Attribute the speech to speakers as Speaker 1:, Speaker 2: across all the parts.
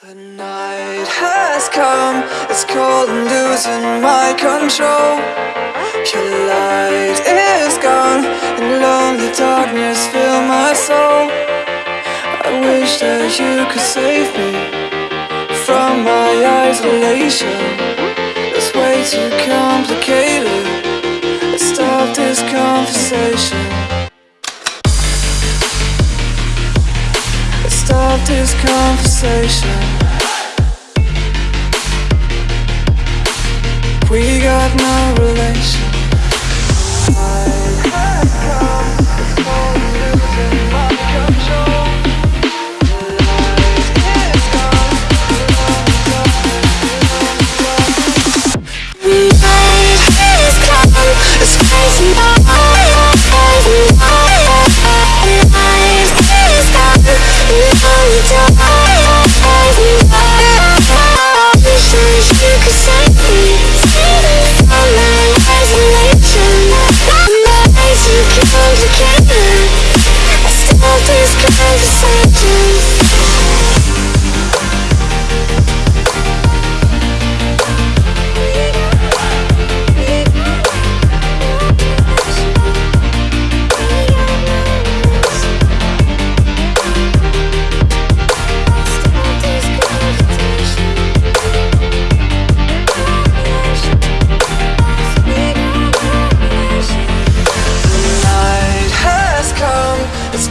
Speaker 1: The night has come, it's cold and losing my control. Your light is gone, and lonely darkness fill my soul. I wish that you could save me from my isolation. It's way too complicated. Let's stop this conversation. This conversation.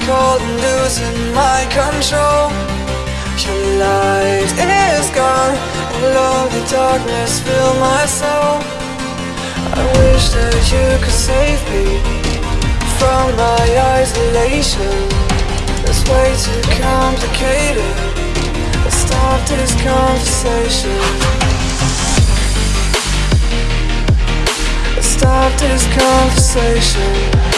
Speaker 1: Cold and losing my control. Your light is gone, and lonely darkness fill my soul. I wish that you could save me from my isolation. It's way too complicated. Let's stop this conversation. Let's stop this conversation.